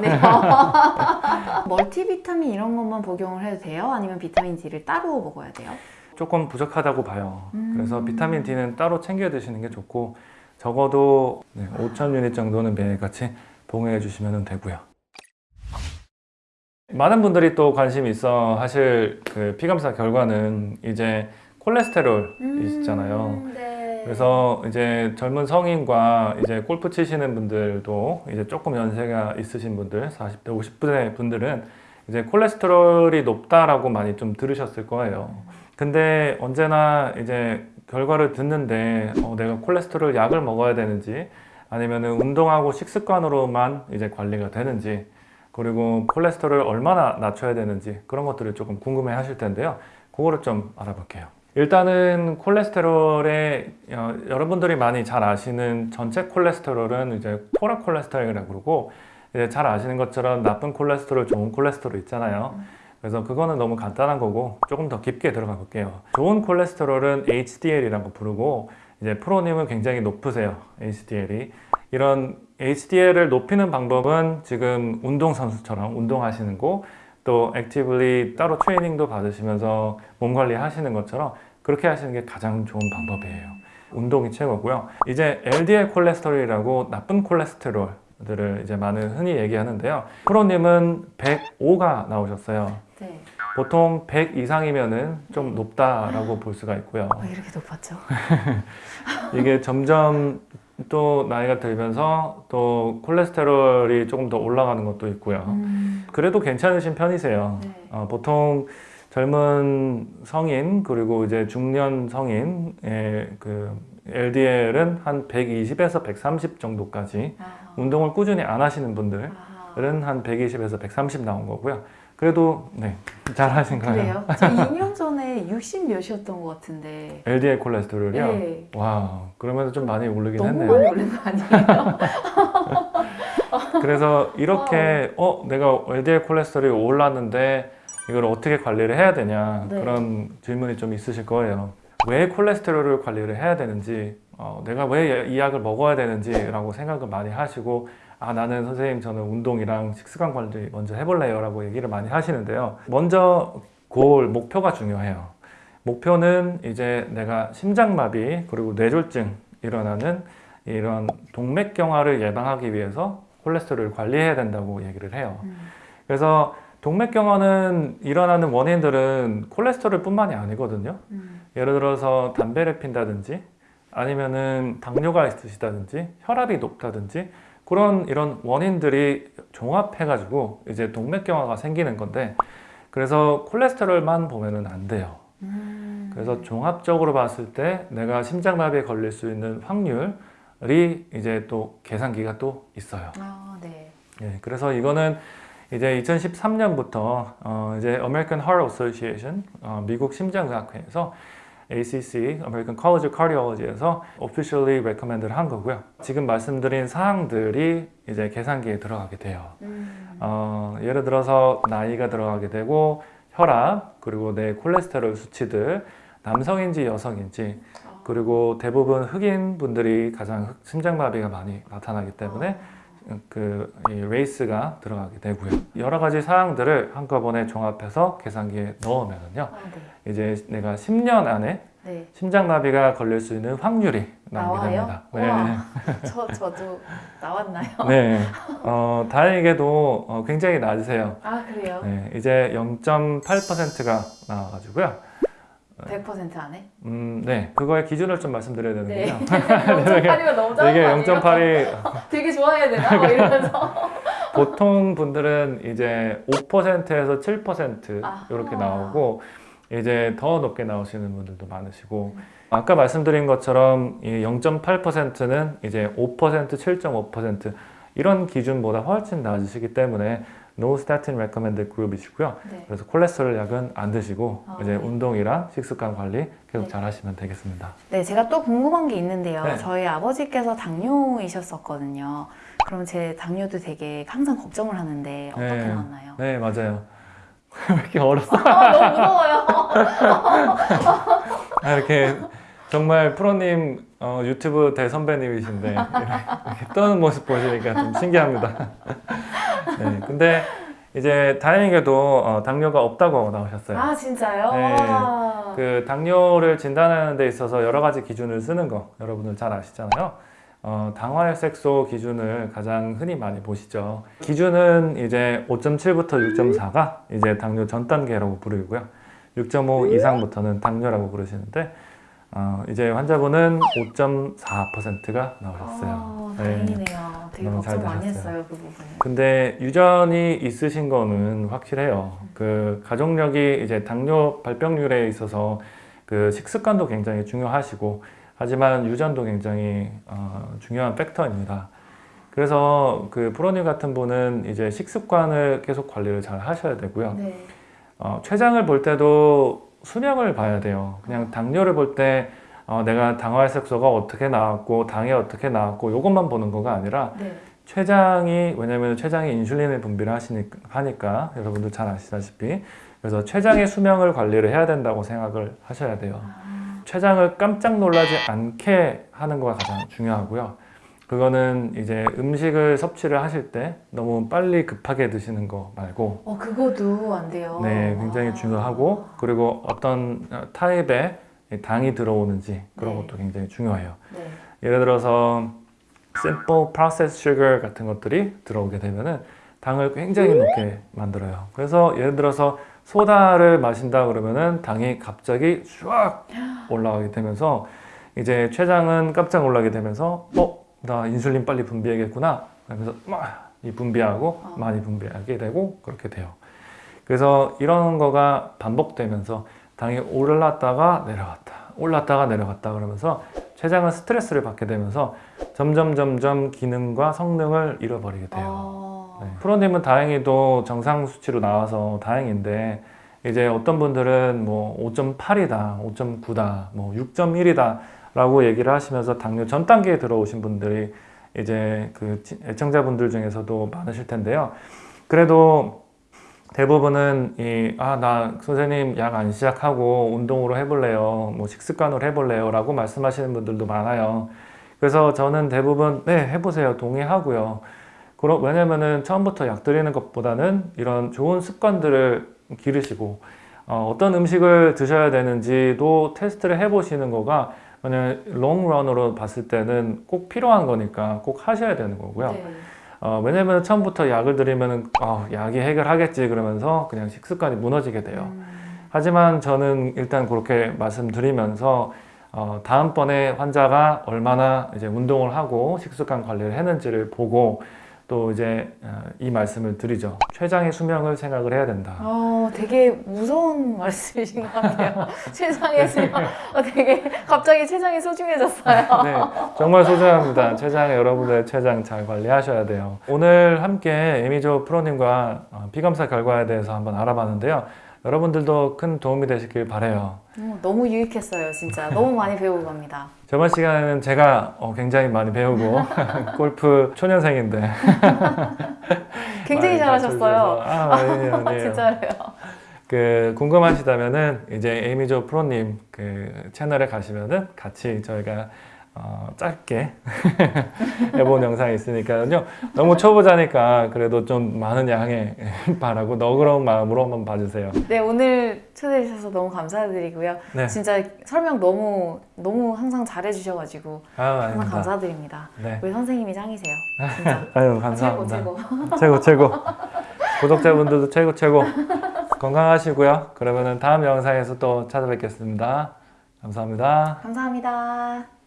맞네요. 멀티비타민 이런 것만 복용을 해도 돼요? 아니면 비타민 D를 따로 먹어야 돼요? 조금 부족하다고 봐요. 음. 그래서 비타민 D는 따로 챙겨 드시는 게 좋고 적어도 네, 5천 유닛 정도는 매일같이 복용해 주시면 되고요. 많은 분들이 또 관심이 있어 하실 그 피감사 결과는 이제 콜레스테롤이시잖아요. 음, 네. 그래서 이제 젊은 성인과 이제 골프 치시는 분들도 이제 조금 연세가 있으신 분들, 40대, 50대 분들은 이제 콜레스테롤이 높다라고 많이 좀 들으셨을 거예요. 근데 언제나 이제 결과를 듣는데 어, 내가 콜레스테롤 약을 먹어야 되는지 아니면은 운동하고 식습관으로만 이제 관리가 되는지 그리고 콜레스테롤을 얼마나 낮춰야 되는지 그런 것들을 조금 궁금해 하실 텐데요. 그거를 좀 알아볼게요. 일단은 콜레스테롤의 어, 여러분들이 많이 잘 아시는 전체 콜레스테롤은 이제 토라 콜레스테롤이라고 그러고 이제 잘 아시는 것처럼 나쁜 콜레스테롤, 좋은 콜레스테롤 있잖아요. 그래서 그거는 너무 간단한 거고 조금 더 깊게 들어가 볼게요. 좋은 콜레스테롤은 HDL이라고 부르고 이제 프로님은 굉장히 높으세요. HDL이 이런 HDL을 높이는 방법은 지금 운동선수처럼 운동하시는 거 또 액티블리 따로 트레이닝도 받으시면서 몸 관리 하시는 것처럼 그렇게 하시는 게 가장 좋은 방법이에요. 운동이 최고고요. 이제 LDL 콜레스테롤이라고 나쁜 콜레스테롤 들을 이제 많은 흔히 얘기하는데요. 프로님은 105가 나오셨어요. 네. 보통 100 이상이면은 좀 높다라고 볼 수가 있고요. 왜 이렇게 높았죠? 이게 점점 또 나이가 들면서 또 콜레스테롤이 조금 더 올라가는 것도 있고요. 음, 그래도 괜찮으신 편이세요. 네. 어, 보통 젊은 성인 그리고 이제 중년 성인의 그 LDL은 한 120에서 130 정도까지 아, 운동을 꾸준히 안 하시는 분들은 아, 한 120에서 130 나온 거고요. 그래도 네, 잘 하신 거예요. 그래요? 저 2년 전에 60 몇이었던 것 같은데 LDL 콜레스테롤이요? 네. 와, 그러면 좀 많이 오르긴 너무 했네요. 많이 올린 거 아니에요? 그래서 이렇게 어 내가 LDL 콜레스테롤이 올랐는데 이걸 어떻게 관리를 해야 되냐 네. 그런 질문이 좀 있으실 거예요. 왜 콜레스테롤을 관리를 해야 되는지 어, 내가 왜 이 약을 먹어야 되는지 라고 생각을 많이 하시고 아 나는 선생님 저는 운동이랑 식습관 관리 먼저 해볼래요 라고 얘기를 많이 하시는데요. 먼저 골 목표가 중요해요. 목표는 이제 내가 심장마비 그리고 뇌졸중 일어나는 이런 동맥경화를 예방하기 위해서 콜레스테롤을 관리해야 된다고 얘기를 해요. 음. 그래서 동맥경화는 일어나는 원인들은 콜레스테롤 뿐만이 아니거든요. 음. 예를 들어서 담배를 핀다든지 아니면은 당뇨가 있으시다든지 혈압이 높다든지 그런 이런 원인들이 종합해가지고 이제 동맥경화가 생기는 건데 그래서 콜레스테롤만 보면은 안 돼요. 음. 그래서 종합적으로 봤을 때 내가 심장마비에 걸릴 수 있는 확률이 이제 또 계산기가 또 있어요. 아, 네. 예, 그래서 이거는 이제 2013년부터 어, 이제 American Heart Association 어, 미국 심장의학회에서 ACC American College of Cardiology에서 officially recommended 한 거고요. 지금 말씀드린 사항들이 이제 계산기에 들어가게 돼요. 음. 어, 예를 들어서 나이가 들어가게 되고 혈압 그리고 내 콜레스테롤 수치들 남성인지 여성인지 그리고 대부분 흑인 분들이 가장 흑- 심장마비가 많이 나타나기 때문에 그 race가 들어가게 되고요. 여러 가지 사항들을 한꺼번에 종합해서 계산기에 넣으면은요. 아, 네. 이제 내가 10년 안에 네. 심장마비가 걸릴 수 있는 확률이 나오게 나와요? 됩니다. 우와. 저 저도 나왔나요? 네. 어, 다행히도 어, 굉장히 낮으세요. 아, 그래요? 네, 이제 0.8%가 나와가지고요. 100% 안에? 음, 네. 그거의 기준을 좀 말씀드려야 네. 되는군요. 0.8이면 너무 작은 이게 거 아니에요? 0.8이 되게 좋아해야 되나? 뭐 이러면서 보통 분들은 이제 5%에서 7% 아하. 이렇게 나오고 이제 더 높게 나오시는 분들도 많으시고 아까 말씀드린 것처럼 이 0.8%는 이제 5%, 7.5% 이런 기준보다 훨씬 낮으시기 때문에 No Statin Recommended Group이시고요. 네. 그래서 콜레스테롤 약은 안 드시고 아, 이제 네. 운동이랑 식습관 관리 계속 네. 잘 하시면 되겠습니다. 네, 제가 또 궁금한 게 있는데요. 네. 저희 아버지께서 당뇨이셨었거든요. 그럼 제 당뇨도 되게 항상 걱정을 하는데 어떻게 네. 나왔나요? 네, 맞아요. 왜 이렇게 어렸어? 아, 너무 무서워요. 아, 이렇게 정말 프로님 어, 유튜브 대선배님이신데 이렇게 떠는 모습 보시니까 좀 신기합니다. 네, 근데 이제 다행히도 어, 당뇨가 없다고 나오셨어요. 아 진짜요? 네. 와. 그 당뇨를 진단하는 데 있어서 여러 가지 기준을 쓰는 거 여러분들 잘 아시잖아요. 어, 당화혈색소 기준을 가장 흔히 많이 보시죠. 기준은 이제 5.7부터 6.4가 이제 당뇨 전 단계라고 부르고요. 6.5 이상부터는 당뇨라고 부르시는데 어, 이제 환자분은 5.4%가 나오셨어요. 아, 네. 다행이네요. 되게 너무 잘 걱정 많이. 했어요 그 부분. 근데 유전이 있으신 거는 확실해요. 그 가족력이 이제 당뇨 발병률에 있어서 그 식습관도 굉장히 중요하시고 하지만 유전도 굉장히 어, 중요한 팩터입니다. 그래서 그 프로님 같은 분은 이제 식습관을 계속 관리를 잘 하셔야 되고요. 네. 어, 췌장을 볼 때도 수명을 봐야 돼요. 그냥 당뇨를 볼때 어, 내가 당화혈 색소가 어떻게 나왔고 당이 어떻게 나왔고 이것만 보는 거가 아니라 네. 췌장이 왜냐면 췌장이 인슐린을 분비를 하시니까 하니까 여러분들 잘 아시다시피 그래서 췌장의 수명을 관리를 해야 된다고 생각을 하셔야 돼요. 아, 췌장을 깜짝 놀라지 않게 하는 거가 가장 중요하고요. 그거는 이제 음식을 섭취를 하실 때 너무 빨리 급하게 드시는 거 말고 어 그거도 안 돼요. 네, 굉장히 아. 중요하고 그리고 어떤 타입의 당이 들어오는지 그런 네. 것도 굉장히 중요해요. 네. 예를 들어서 simple processed sugar 같은 것들이 들어오게 되면은 당을 굉장히 높게 만들어요. 그래서 예를 들어서 소다를 마신다 그러면은 당이 갑자기 쫙 올라가게 되면서 이제 췌장은 깜짝 놀라게 되면서 어, 나 인슐린 빨리 분비해야겠구나. 그러면서 막 이 분비하고 어. 많이 분비하게 되고 그렇게 돼요. 그래서 이런 거가 반복되면서 당이 올랐다가 내려갔다, 올랐다가 내려갔다 그러면서 췌장은 스트레스를 받게 되면서 점점 점점 기능과 성능을 잃어버리게 돼요. 어. 네. 프로님은 다행히도 정상 수치로 나와서 다행인데 이제 어떤 분들은 뭐 5.8이다, 5.9다, 뭐 6.1이다 라고 얘기를 하시면서 당뇨 전 단계에 들어오신 분들이 이제 그 지- 애청자분들 중에서도 많으실 텐데요. 그래도 대부분은 이, 아, 나 선생님 약 안 시작하고 운동으로 해볼래요. 뭐 식습관으로 해볼래요. 라고 말씀하시는 분들도 많아요. 그래서 저는 대부분, 네, 해보세요. 동의하고요. 그러, 왜냐면은 처음부터 약 드리는 것보다는 이런 좋은 습관들을 기르시고, 어, 어떤 음식을 드셔야 되는지도 테스트를 해보시는 거가 왜냐면 롱런으로 봤을 때는 꼭 필요한 거니까 꼭 하셔야 되는 거고요. 네. 어, 왜냐면 처음부터 약을 드리면은 아, 약이 해결하겠지 그러면서 그냥 식습관이 무너지게 돼요. 음. 하지만 저는 일단 그렇게 말씀드리면서 어, 다음번에 환자가 얼마나 이제 운동을 하고 식습관 관리를 했는지를 보고 또 이제 어, 이 말씀을 드리죠. 췌장의 수명을 생각을 해야 된다. 어, 되게 무서운 말씀이신 것 같아요. 최장의 수명. 어, 되게 갑자기 최장이 소중해졌어요. 네, 정말 소중합니다. 췌장 여러분의 췌장 잘 관리하셔야 돼요. 오늘 함께 에미조 프로님과 어, 피검사 결과에 대해서 한번 알아봤는데요. 여러분들도 큰 도움이 되시길 바래요. 어, 너무 유익했어요, 진짜. 너무 많이 배우고 갑니다. 저번 시간에는 제가 어, 굉장히 많이 배우고 골프 초년생인데 굉장히 잘하셨어요. 아, 아니에요, 아니에요. 진짜로요. 그 궁금하시다면은 이제 에이미조 프로님 그 채널에 가시면은 같이 저희가 어, 짧게 해본 영상이 있으니까요. 너무 초보자니까 그래도 좀 많은 양해 바라고 너그러운 마음으로 한번 봐주세요. 네, 오늘 초대해 주셔서 너무 감사드리고요. 네. 진짜 설명 너무 너무 항상 잘해 주셔가지고 아, 아닙니다. 감사드립니다. 네. 우리 선생님이 짱이세요. 진짜. 아유 최고 감사합니다. 최고. 최고 최고. 구독자분들도 최고 최고. 건강하시고요. 그러면은 다음 영상에서 또 찾아뵙겠습니다. 감사합니다. 감사합니다.